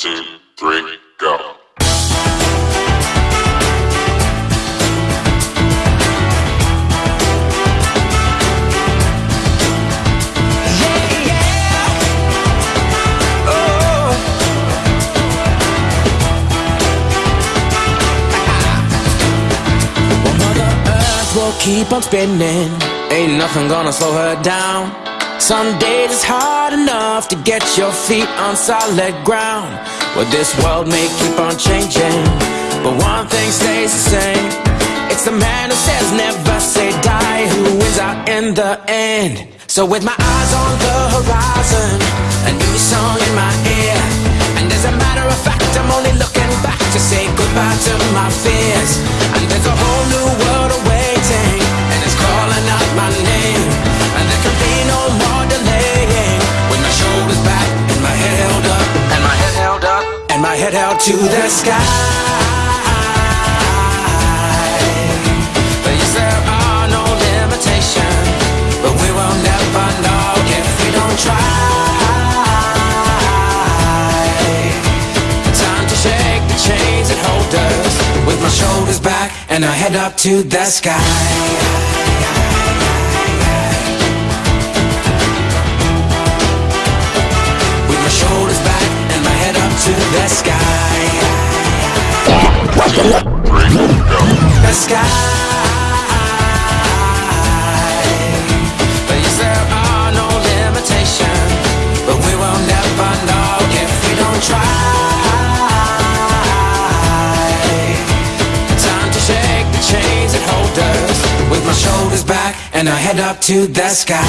two, three, go. keep on spinning. Ain't nothing gonna slow her down. Some days it's hard enough to get your feet on solid ground. Well, this world may keep on changing, but one thing stays the same. It's the man who says never say die who wins out in the end. So with my eyes on the horizon, a new song in my ear, and as a matter of fact, I'm only looking back to say goodbye to my fears. That hold us with my shoulders back and I head up to the sky. With my shoulders back and my head up to the sky. The sky. Yes, there are no limitations, but we will never know if we don't try. Time to shake the chains that hold us with my shoulders back and I head up to the sky.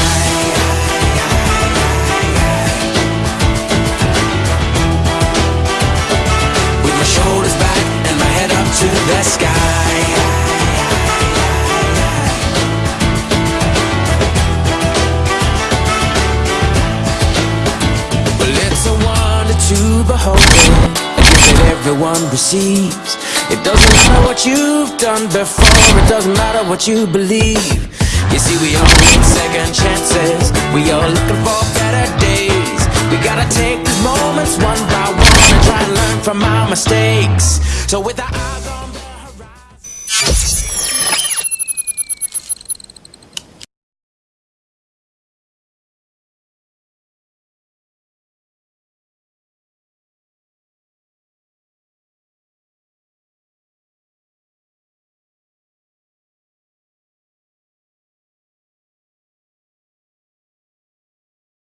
The sky. Well, it's a wonder to behold, a gift that everyone receives. It doesn't matter what you've done before, it doesn't matter what you believe. You see, we all need second chances, we all looking for better days. We gotta take these moments one by one and try and learn from our mistakes. So with eyes